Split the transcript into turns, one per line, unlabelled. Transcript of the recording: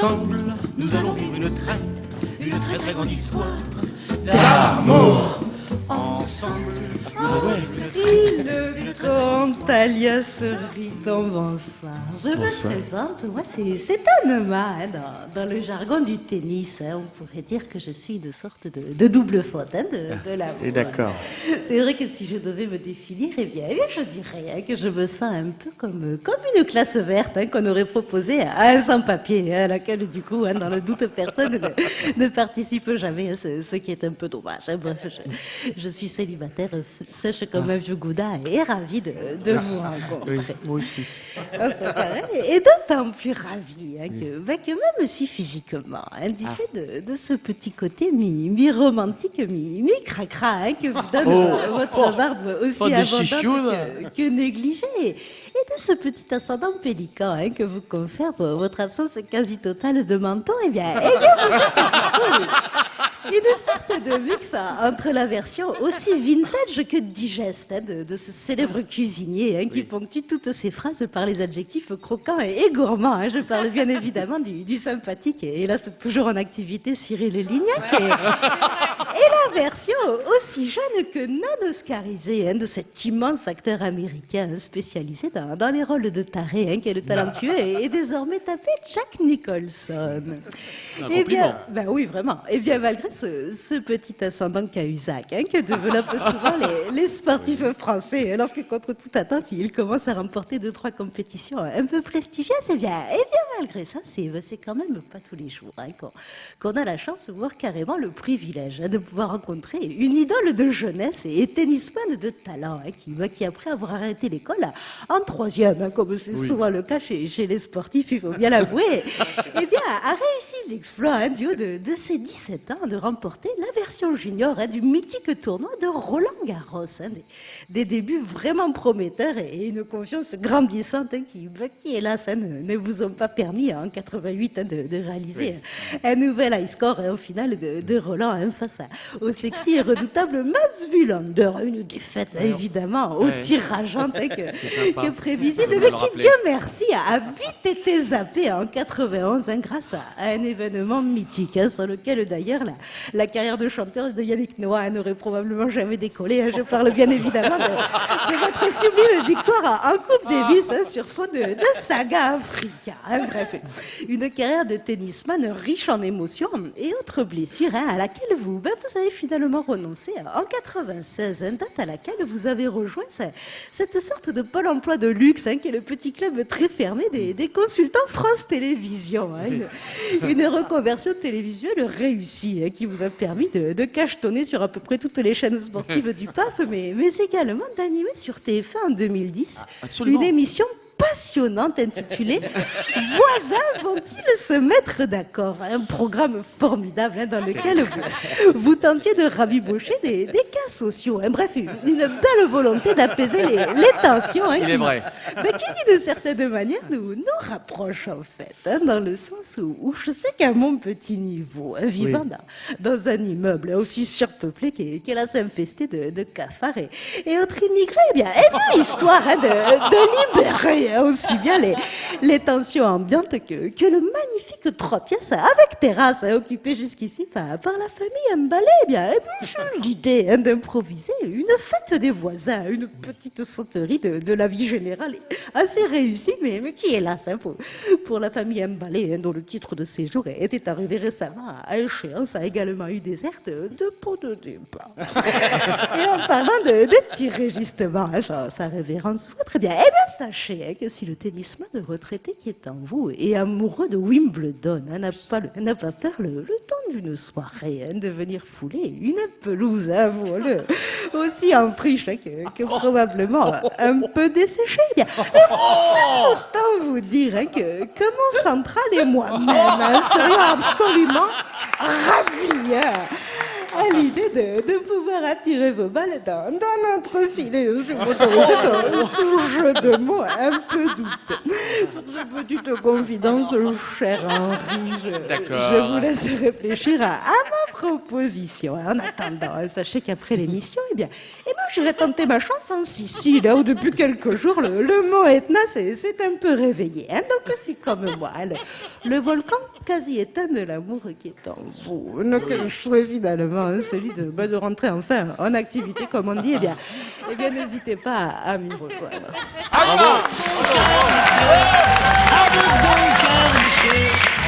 Ensemble, nous allons vivre une très, une très très grande histoire d'amour. Ensemble,
Le comte alias Riton, bonsoir. Je me présente, moi c'est Anema, hein, dans, dans le jargon du tennis. hein, on pourrait dire que je suis une sorte de, de double faute hein, de, de l'amour.
Et d'accord.
C'est vrai que si je devais me définir, eh bien, eh je dirais hein, que je me sens un peu comme, comme une classe verte hein, qu'on aurait proposée à un sans-papier, hein, à laquelle, du coup, hein, dans le doute, personne ne, ne participe jamais, hein, ce, ce qui est un peu dommage. Bref, je, je suis célibataire, sèche comme un vieux gouda et ravie de, de vous rencontrer.
Oui, moi aussi.
Ah. Et d'autant plus ravie hein, que, bah, que même si physiquement, hein, du fait de, de ce petit côté mi- mi-romantique, mi- mi-cracra hein, que vous donne
Oh.
votre barbe aussi
Oh,
abondante que, que négligée. De ce petit ascendant pélican hein, que vous confère euh, votre absence quasi totale de menton, eh bien, eh bien vous êtes une sorte de mix entre la version aussi vintage que digeste hein, de, de ce célèbre cuisinier hein, qui ponctue toutes ses phrases par les adjectifs croquants et, et gourmands. hein. Je parle bien évidemment du, du sympathique et hélas toujours en activité Cyril Lignac. Et, et la version aussi jeune que non oscarisée hein, de cet immense acteur américain spécialisé dans, dans les rôles de taré, hein, qui est le talentueux et, et désormais tapé Jack Nicholson. Eh bien, ben oui, vraiment. Et bien, malgré ce, ce petit ascendant cahuzac hein, que développent souvent les, les sportifs français, hein, lorsque contre toute attente, ils commencent à remporter deux, trois compétitions un peu prestigieuses, eh bien, eh bien malgré ça, c'est quand même pas tous les jours hein, qu'on a la chance, voire carrément le privilège de pouvoir rencontrer une idole de jeunesse et tennisman de talent, hein, qui, qui après avoir arrêté l'école en troisième, hein, comme c'est souvent le cas chez, chez les sportifs, il faut bien l'avouer, eh bien, a réussi l'exploit hein, du haut de, de ses 17 ans de remporter la version junior hein, du mythique tournoi de Roland Garros. hein, des, des débuts vraiment prometteurs et une confiance grandissante hein, qui, bah, qui, hélas, ne, ne vous ont pas permis en 88 hein, de, de réaliser un nouvel high score au final de, de Roland face à- au sexy et redoutable Mats Wilander. Une défaite évidemment aussi rageante hein, que, prévisible, mais qui. Dieu merci, a vite été zappé en 91 hein, grâce à, à un événement mythique hein, sur lequel d'ailleurs la, la carrière de chanteur de Yannick Noah n'aurait probablement jamais décollé. hein. Je parle bien évidemment de, de votre sublime victoire en Coupe Davis hein, sur fond de, de saga Africa. Bref, une carrière de tennisman riche en émotions et autres blessures à laquelle vous, ben, vous avez finalement renoncé en 96, hein, date à laquelle vous avez rejoint ce- cette sorte de pôle emploi de luxe hein, qui est le petit club très fermé des, des consultants France Télévisions. hein. Une, une reconversion télévisuelle réussie hein, qui vous a permis de, de cachetonner sur à peu près toutes les chaînes sportives du PAF, mais, mais également d'animer sur TF1 en 2010
absolument.
une émission passionnante intitulée Voisins vont-ils se mettre d'accord? Un programme formidable hein, dans lequel vous, tentiez de rabibocher des, des sociaux. hein. Bref, une, une belle volonté d'apaiser les, les tensions. hein,
Il est vrai.
mais qui dit de certaine manière nous, nous rapproche en fait, hein, dans le sens où, où je sais qu'à mon petit niveau, hein, vivant dans, dans un immeuble aussi surpeuplé qu'est qu'est là infesté de, de cafards et, et autres immigrés, eh bien, eh bien histoire de, de libérer aussi bien les, les tensions ambiantes que, que le magnifique trois pièces avec terrasse occupé jusqu'ici par, par la famille Mbalé, eh bien, eh bien, j'ai l'idée hein, d'improviser une fête des voisins, une petite sauterie de, de la vie générale assez réussie, mais, mais qui hélas, hein, pour, pour la famille Mbalé, hein, dont le titre de séjour était arrivé récemment à échéance, a également eu des airs de, de pot de départ. Et en parlant de, de tirer justement hein, sa, sa révérence très bien, eh bien sachez hein, que si le tennisman retraité qui est en vous est amoureux de Wimbledon, hein, n'a pas, pas peur le, le temps d'une soirée de venir fouler une pelouse, hein, aussi en friche hein, que, que probablement un peu desséchée. Eh bien, Autant vous dire hein, que, que mon central et moi-même hein, serions absolument ravis à l'idée de, de pouvoir attirer vos balles dans, dans notre filet. Je m'autorise ce, ce jeu de mots un peu douteux. Cette petite confidence, cher Henri, je, vous laisse réfléchir à, à proposition. En attendant, hein, sachez qu'après l'émission, eh bien, eh ben, j'irai tenter ma chance en Sicile, là où depuis quelques jours, le, le mont Etna s'est un peu réveillé. hein. Donc, c'est comme moi, hein, le, le volcan quasi éteint de l'amour qui est en vous. Donc, le souhait finalement, hein, celui de, de rentrer enfin en activité, comme on dit, eh bien, eh bien n'hésitez pas à, à m'y rejoindre.
Monsieur.